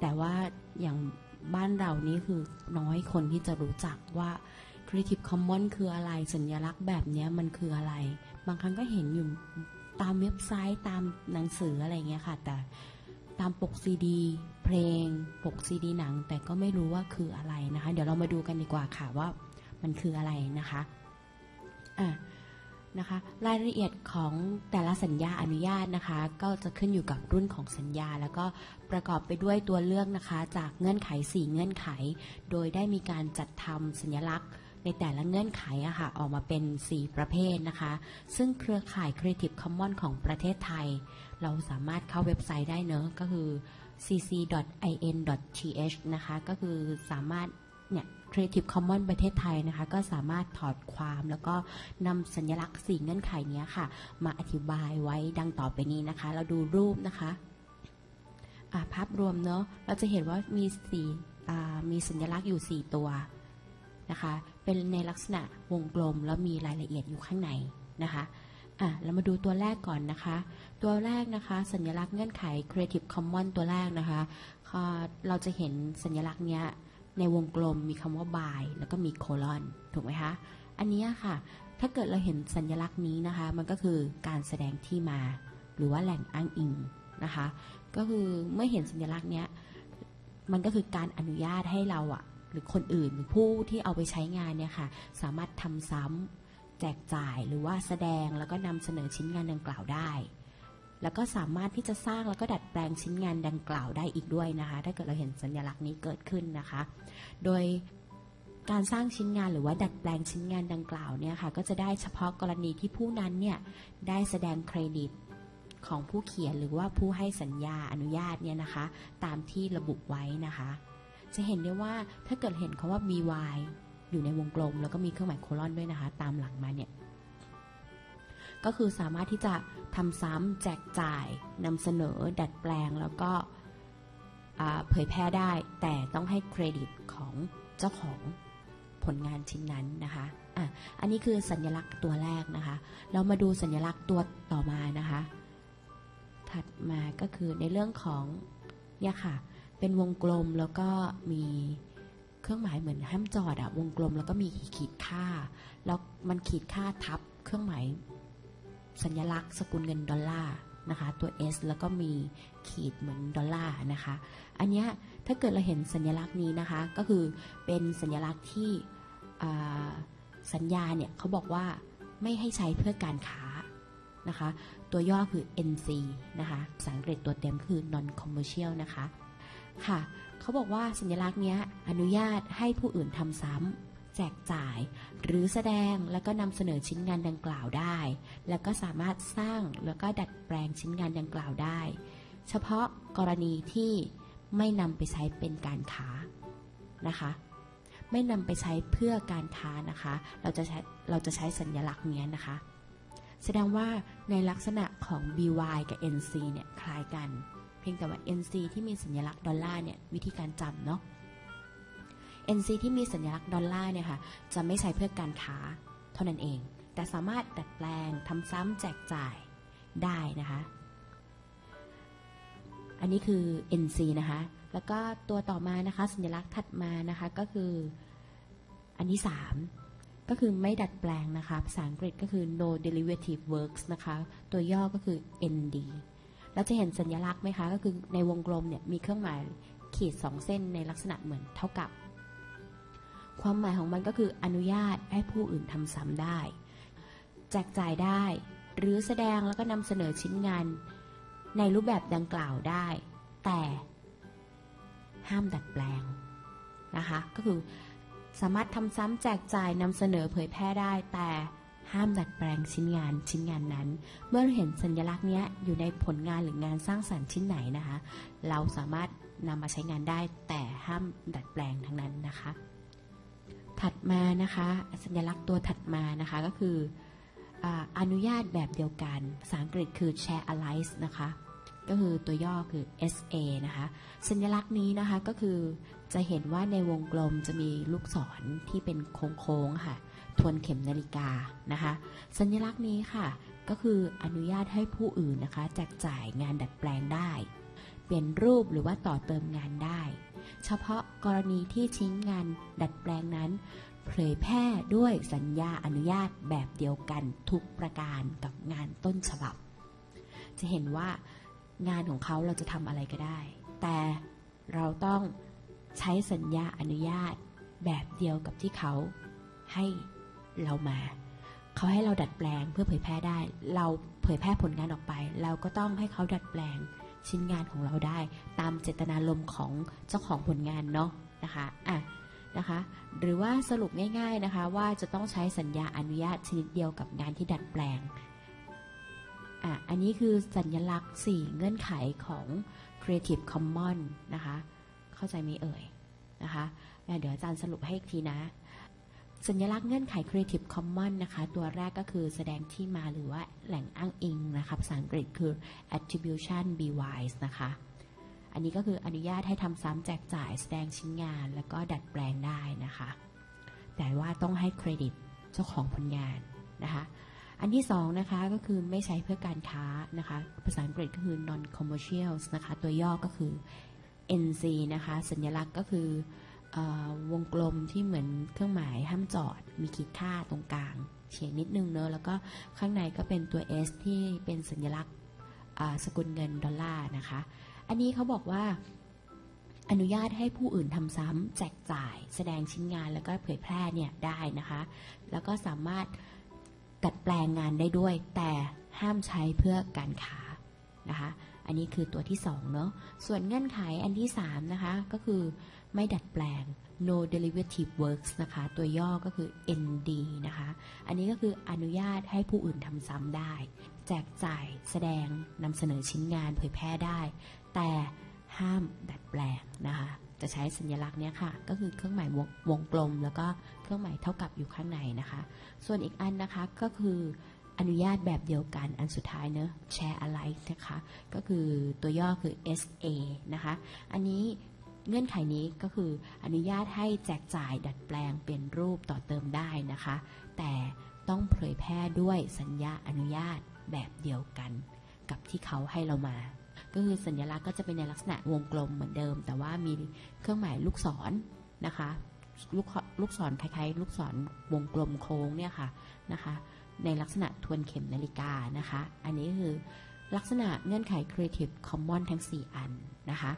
แต่ว่าอย่างบ้านเรานี่คือน้อยคนที่จะรู้จักว่า Creative Commons คืออะไรสัญลักษณ์แบบเนี้ยมันคืออะไร บางครั้งก็เห็นอยู่ตามเว็บไซต์ตามหนังสืออะไรเงี้ยค่ะ แต่ตามปกซีดี เพลงปกซีดีหนัง แต่ก็ไม่รู้ว่าคืออะไรนะคะ เดี๋ยวเรามาดูกันดีกว่าค่ะว่ามันคืออะไรนะคะอะ นะคะรายละเอียดของแต่ละสัญญาอนุญาตนะคะ ก็จะขึ้นอยู่กับรุ่นของสัญญา แล้วก็ประกอบไปด้วยตัวเลือกนะคะ จากเงื่อนไข 4 เงื่อนไข โดยได้มีการจัดทำสัญลักษณ์ในแต่ละเงื่อนไขอะค่ะออกมาเป็น 4 ประเภทนะคะ ซึ่งเครือข่าย Creative Commons ของประเทศไทย เราสามารถเข้าเว็บไซต์ได้เนอะก็คือ cc.in.th นะคะ ก็คือสามารถ เนี่ย Creative Commons ประเทศไทยนะคะ ก็สามารถถอดความแล้วก็นำสัญลักษณ์4เงื่อนไขนี้ค่ะ มาอธิบายไว้ดังต่อไปนี้นะคะ เราดูรูปนะคะภาพรวมเนอะเราจะเห็นว่ามีสี่มีสัญลักษณ์อยู่ 4 ตัวนะคะ เป็นในลักษณะวงกลมแล้วมีรายละเอียดอยู่ข้างในนะคะอะเรามาดูตัวแรกก่อนนะคะ ตัวแรกนะคะ สัญลักษณ์เงื่อนไข Creative Commons ตัวแรกนะคะ เราจะเห็นสัญลักษณ์เนี้ย ในวงกลมมีคำว่า by แล้วก็มีโคลอนถูกไหมคะ อันนี้ค่ะ ถ้าเกิดเราเห็นสัญลักษณ์นี้นะคะ มันก็คือการแสดงที่มา หรือว่าแหล่งอ้างอิงนะคะ ก็คือเมื่อเห็นสัญลักษณ์เนี้ย มันก็คือการอนุญาตให้เราอะหรือคนอื่นหรือผู้ที่เอาไปใช้งานเนี่ยค่ะ สามารถทำซ้ำแจกจ่ายหรือว่าแสดงแล้วก็นำเสนอชิ้นงานดังกล่าวได้ แล้วก็สามารถที่จะสร้างแล้วก็ดัดแปลงชิ้นงานดังกล่าวได้อีกด้วยนะคะ ถ้าเกิดเราเห็นสัญลักษณ์นี้เกิดขึ้นนะคะ โดยการสร้างชิ้นงานหรือว่าดัดแปลงชิ้นงานดังกล่าวเนี่ยค่ะก็จะได้เฉพาะกรณีที่ผู้นั้นเนี่ยได้แสดงเครดิตของผู้เขียนหรือว่าผู้ให้สัญญาอนุญาตเนี่ยนะคะ ตามที่ระบุไว้นะคะ จะเห็นได้ว่าถ้าเกิดเห็นคาว่า by อยู่ในวงกลม แล้วก็มีเครื่องหมายโคลอนด้วยนะคะ ตามหลังมาเนี่ย ก็คือสามารถที่จะทำซ้ำแจกจ่ายนำเสนอ ดัดแปลงแล้วก็เผยแพร่ได้ แต่ต้องให้เครดิตของเจ้าของผลงานชิ้นนั้นนะคะอะอันนี้คือสัญลักษณ์ตัวแรกนะคะ เรามาดูสัญลักษณ์ตัวต่อมานะคะ ถัดมาก็คือในเรื่องของเนี่ยค่ะ เป็นวงกลมแล้วก็มีเครื่องหมายเหมือนห้ามจอดอะวงกลมแล้วก็มีขีดค่า แล้วมันขีดค่าทับเครื่องหมาย สัญลักษณ์สกุลเงินดอลลาร์นะคะตัว S แล้วก็มีขีดเหมือนดอลลาร์นะคะ อันนี้ถ้าเกิดเราเห็นสัญลักษณ์นี้นะคะ ก็คือเป็นสัญลักษณ์ที่สัญญาเนี่ยเขาบอกว่าไม่ให้ใช้เพื่อการค้านะคะ ตัวย่อคือ NC นะคะภาษาอังกฤษตัวเต็มคือ non commercial นะคะ ค่ะ เขาบอกว่าสัญลักษณ์นี้อนุญาตให้ผู้อื่นทำซ้ำ แจกจ่าย หรือแสดงแล้วก็นำเสนอชิ้นงานดังกล่าวได้ แล้วก็สามารถสร้างแล้วก็ดัดแปลงชิ้นงานดังกล่าวได้ เฉพาะกรณีที่ไม่นำไปใช้เป็นการค้านะคะ ไม่นำไปใช้เพื่อการค้านะคะ เราจะใช้เราจะใช้สัญลักษณ์เนี้ยนะคะ แสดงว่าในลักษณะของ by กับ nc เนี่ยคล้ายกัน เพียงแต่ว่า nc ที่มีสัญลักษณ์ดอลลาร์เนี่ยวิธีการจำเนาะ NC ที่มีสัญลักษณ์ดอลลาร์เนี่ยค่ะจะไม่ใช้เพื่อการค้าเท่านั้นเอง แต่สามารถดัดแปลงทำซ้ำแจกจ่ายได้นะคะ อันนี้คือ NC นะคะ แล้วก็ตัวต่อมานะคะสัญลักษณ์ถัดมานะคะก็คืออันที่3ก็คือไม่ดัดแปลงนะคะ ภาษาอังกฤษก็คือ no derivative works นะคะ ตัวย่อก็คือ ND เราจะเห็นสัญลักษณ์ไหมคะ ก็คือในวงกลมเนี่ยมีเครื่องหมายขีดสองเส้นในลักษณะเหมือนเท่ากับ ความหมายของมันก็คืออนุญาตให้ผู้อื่นทำซ้ำได้ แจกจ่ายได้ หรือแสดงแล้วก็นำเสนอชิ้นงาน ในรูปแบบดังกล่าวได้ แต่ห้ามดัดแปลงนะคะ ก็คือสามารถทำซ้ำแจกจ่ายนำเสนอเผยแพร่ได้แต่ห้ามดัดแปลงชิ้นงานชิ้นงานนั้น เมื่อเห็นสัญลักษณ์นี้อยู่ในผลงานหรืองานสร้างสรรค์ชิ้นไหนนะคะ เราสามารถนำมาใช้งานได้แต่ห้ามดัดแปลงทั้งนั้นนะคะ ถัดมานะคะ สัญลักษณ์ตัวถัดมานะคะก็คืออนุญาตแบบเดียวกัน ภาษาอังกฤษคือ share alike นะคะ ก็คือตัวย่อคือ SA นะคะ สัญลักษณ์นี้นะคะก็คือจะเห็นว่าในวงกลมจะมีลูกศรที่เป็นโค้งๆค่ะ ทวนเข็มนาฬิกานะคะ สัญลักษณ์นี้ค่ะ ก็คืออนุญาตให้ผู้อื่นนะคะ แจกจ่ายงานดัดแปลงได้ ปลี่ยนรูปหรือว่าต่อเติมงานได้ เฉพาะกรณีที่ชิ้นงานดัดแปลงนั้น เผยแพร่ด้วยสัญญาอนุญาตแบบเดียวกันทุกประการกับงานต้นฉบับ จะเห็นว่างานของเขาเราจะทำอะไรก็ได้ แต่เราต้องใช้สัญญาอนุญาตแบบเดียวกับที่เขาให้เรามา เขาให้เราดัดแปลงเพื่อเผยแพร่ได้ เราเผยแพร่ผลงานออกไป เราก็ต้องให้เขาดัดแปลง ชิ้นงานของเราได้ ตามเจตนารมณ์ของเจ้าของผลงานเนาะนะคะอะนะคะ หรือว่าสรุปง่าย ๆนะคะ ว่าจะต้องใช้สัญญาอนุญาตชนิดเดียวกับงานที่ดัดแปลงอะอันนี้คือสัญลักษณ์ 4 เงื่อนไขของ Creative Commons นะคะ เข้าใจไหมเอ่ยนะคะอะเดี๋ยวอาจารย์สรุปให้อีกทีนะ สัญลักษณ์เงื่อนไข Creative Commons นะคะ ตัวแรกก็คือแสดงที่มาหรือว่าแหล่งอ้างอิงนะคะภาษาอังกฤษคือ attribution be wise นะคะ อันนี้ก็คืออนุญาตให้ทำซ้ำแจกจ่ายแสดงชิ้นงาน แล้วก็ดัดแปลงได้นะคะ แต่ว่าต้องให้เครดิตเจ้าของผลงานนะคะ อันที่สองนะคะก็คือไม่ใช้เพื่อการค้านะคะ ภาษาอังกฤษก็คือ non commercial นะคะ ตัวย่อก็คือ NC นะคะ สัญลักษณ์ก็คือ วงกลมที่เหมือนเครื่องหมายห้ามจอด มีขีดค่าตรงกลางเฉียงนิดนึงเนอะแล้วก็ข้างในก็เป็นตัว S ที่เป็นสัญลักษณ์สกุลเงินดอลลาร์นะคะ อันนี้เขาบอกว่าอนุญาตให้ผู้อื่นทำซ้ำแจกจ่าย แสดงชิ้นงานแล้วก็เผยแพร่เนี่ยได้นะคะ แล้วก็สามารถดัดแปลงงานได้ด้วย แต่ห้ามใช้เพื่อการค้านะคะ อันนี้คือตัวที่2เนาะส่วนเงื่อนไขอันที่3นะคะก็คือ ไม่ดัดแปลง no derivative works นะคะ ตัวย่อก็คือ ND นะคะ อันนี้ก็คืออนุญาตให้ผู้อื่นทำซ้ำได้ แจกจ่ายแสดงนำเสนอชิ้นงานเผยแพร่ได้ แต่ห้ามดัดแปลงนะคะ จะใช้สัญลักษณ์เนี้ยค่ะ ก็คือเครื่องหมายวงวงกลม แล้วก็เครื่องหมายเท่ากับอยู่ข้างในนะคะ ส่วนอีกอันนะคะก็คืออนุญาตแบบเดียวกันอันสุดท้ายเนอะแชร์อะไรนะคะ ก็คือตัวย่อคือ SA นะคะ อันนี้ เงื่อนไขนี้ก็คืออนุญาตให้แจกจ่ายดัดแปลงเปลี่ยนรูปต่อเติมได้นะคะ แต่ต้องเผยแพร่ด้วยสัญญาอนุญาตแบบเดียวกัน กับที่เขาให้เรามา ก็คือสัญลักษณ์ก็จะเป็นในลักษณะวงกลมเหมือนเดิม แต่ว่ามีเครื่องหมายลูกศรนะคะ ลูกลูกศรคล้ายๆ ลูกศรวงกลมโค้งเนี่ยค่ะนะคะ ในลักษณะทวนเข็มนาฬิกานะคะ อันนี้คือลักษณะเงื่อนไข Creative Commons ทั้ง 4 อันนะคะ